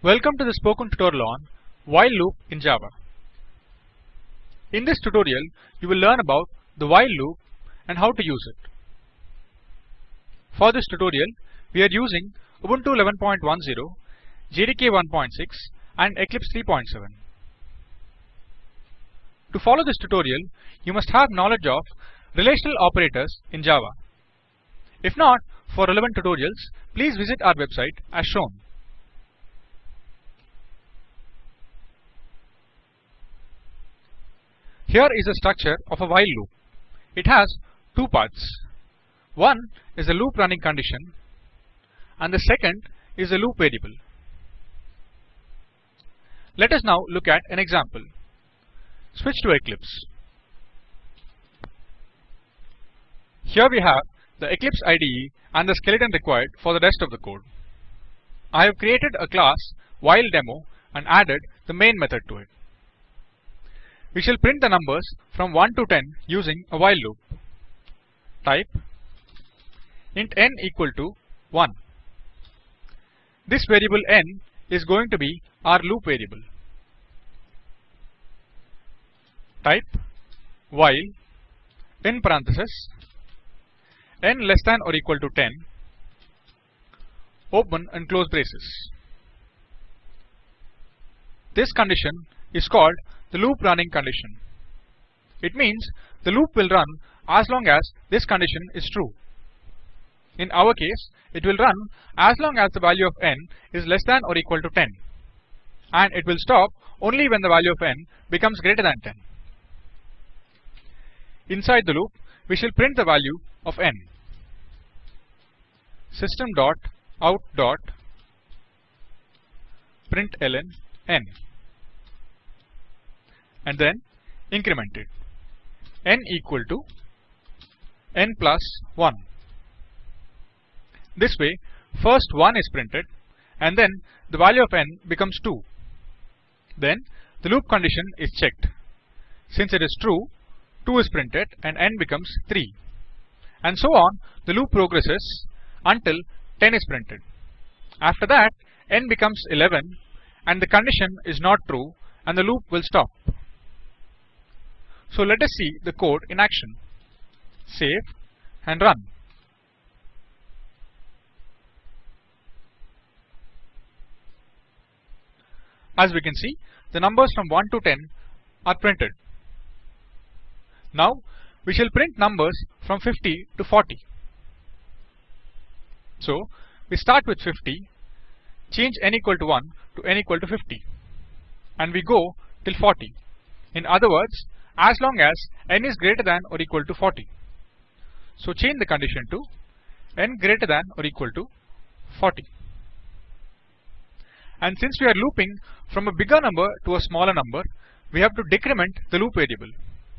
Welcome to the spoken tutorial on while loop in Java. In this tutorial, you will learn about the while loop and how to use it. For this tutorial, we are using Ubuntu 11.10, JDK 1.6 and Eclipse 3.7. To follow this tutorial, you must have knowledge of relational operators in Java. If not, for relevant tutorials, please visit our website as shown. Here is the structure of a while loop. It has two parts. One is the loop running condition and the second is the loop variable. Let us now look at an example. Switch to Eclipse. Here we have the Eclipse IDE and the skeleton required for the rest of the code. I have created a class while demo and added the main method to it. We shall print the numbers from 1 to 10 using a while loop. Type int n equal to 1. This variable n is going to be our loop variable. Type while in parenthesis n less than or equal to 10 open and close braces. This condition is called the loop running condition. It means the loop will run as long as this condition is true. In our case, it will run as long as the value of n is less than or equal to 10 and it will stop only when the value of n becomes greater than 10. Inside the loop, we shall print the value of n. System dot out dot println n and then increment it n equal to n plus 1. This way first 1 is printed and then the value of n becomes 2. Then the loop condition is checked. Since it is true, 2 is printed and n becomes 3. And so on the loop progresses until 10 is printed. After that n becomes 11 and the condition is not true and the loop will stop. So let us see the code in action. Save and run. As we can see, the numbers from 1 to 10 are printed. Now we shall print numbers from 50 to 40. So we start with 50, change n equal to 1 to n equal to 50 and we go till 40. In other words, as long as n is greater than or equal to 40. So change the condition to n greater than or equal to 40. And since we are looping from a bigger number to a smaller number, we have to decrement the loop variable.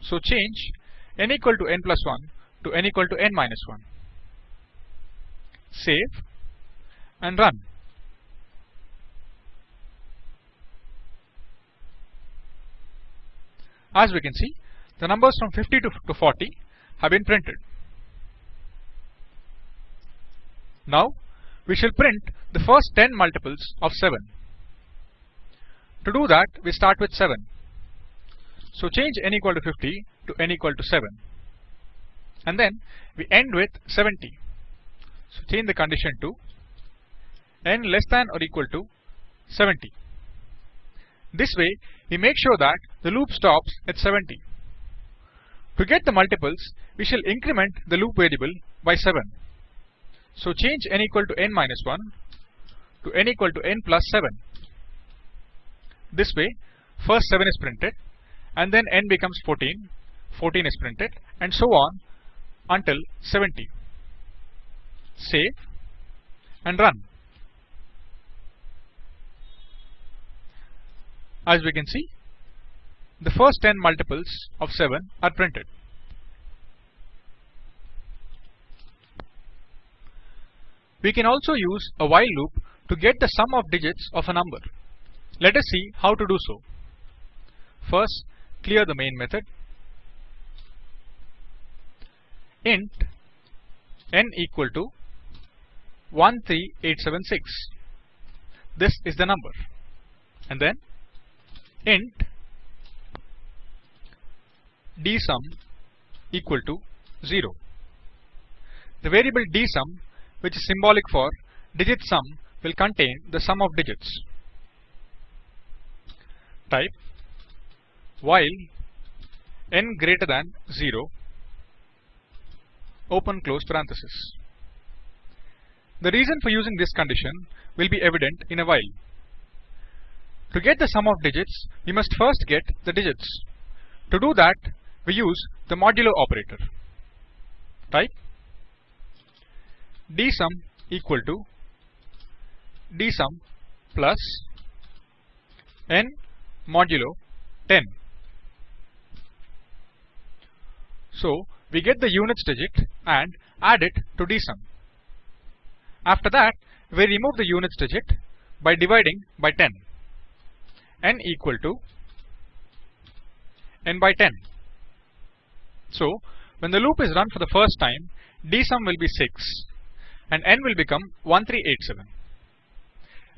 So change n equal to n plus 1 to n equal to n minus 1. Save and run. As we can see, the numbers from 50 to, to 40 have been printed. Now, we shall print the first 10 multiples of 7. To do that, we start with 7. So change n equal to 50 to n equal to 7. And then we end with 70. So change the condition to n less than or equal to 70. This way, we make sure that the loop stops at 70. To get the multiples, we shall increment the loop variable by 7. So change n equal to n minus 1 to n equal to n plus 7. This way, first 7 is printed and then n becomes 14, 14 is printed and so on until 70. Save and run. As we can see, the first 10 multiples of 7 are printed. We can also use a while loop to get the sum of digits of a number. Let us see how to do so. First, clear the main method. int n equal to 13876. This is the number. and then int dsum equal to 0. The variable dsum which is symbolic for digit sum will contain the sum of digits. Type while n greater than 0 open close parenthesis. The reason for using this condition will be evident in a while. To get the sum of digits, we must first get the digits. To do that, we use the modulo operator. Type dsum equal to dsum plus n modulo 10. So we get the units digit and add it to dsum. After that, we remove the units digit by dividing by 10. N equal to n by 10. So, when the loop is run for the first time, dsum will be 6 and n will become 1387.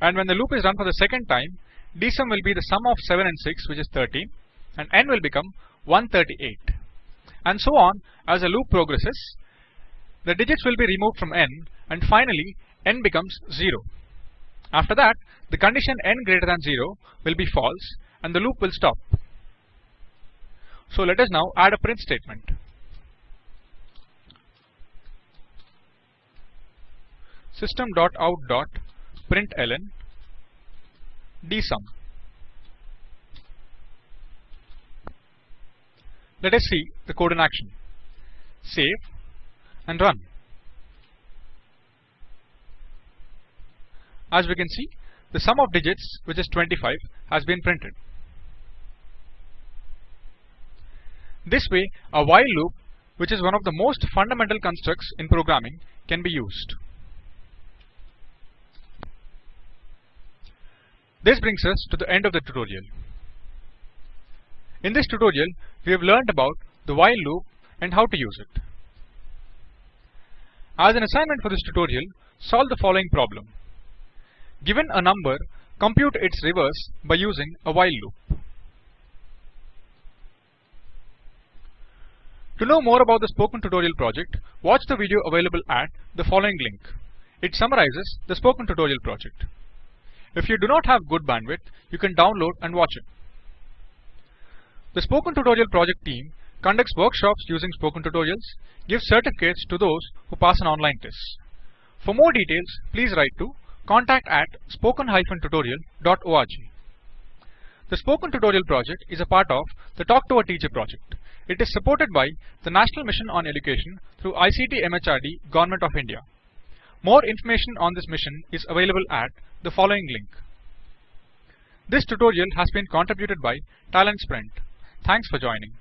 And when the loop is run for the second time, dsum will be the sum of 7 and 6 which is 13 and n will become 138. And so on as the loop progresses, the digits will be removed from n and finally n becomes 0. After that, the condition n greater than 0 will be false and the loop will stop. So let us now add a print statement. system.out.println dsum. Let us see the code in action. Save and run. As we can see, the sum of digits, which is 25, has been printed. This way, a while loop, which is one of the most fundamental constructs in programming, can be used. This brings us to the end of the tutorial. In this tutorial, we have learned about the while loop and how to use it. As an assignment for this tutorial, solve the following problem. Given a number, compute its reverse by using a while loop. To know more about the Spoken Tutorial project, watch the video available at the following link. It summarizes the Spoken Tutorial project. If you do not have good bandwidth, you can download and watch it. The Spoken Tutorial project team conducts workshops using Spoken Tutorials, gives certificates to those who pass an online test. For more details, please write to contact at spoken-tutorial.org. The Spoken Tutorial project is a part of the Talk to a Teacher project. It is supported by the National Mission on Education through ICT MHRD Government of India. More information on this mission is available at the following link. This tutorial has been contributed by Talent Sprint. Thanks for joining.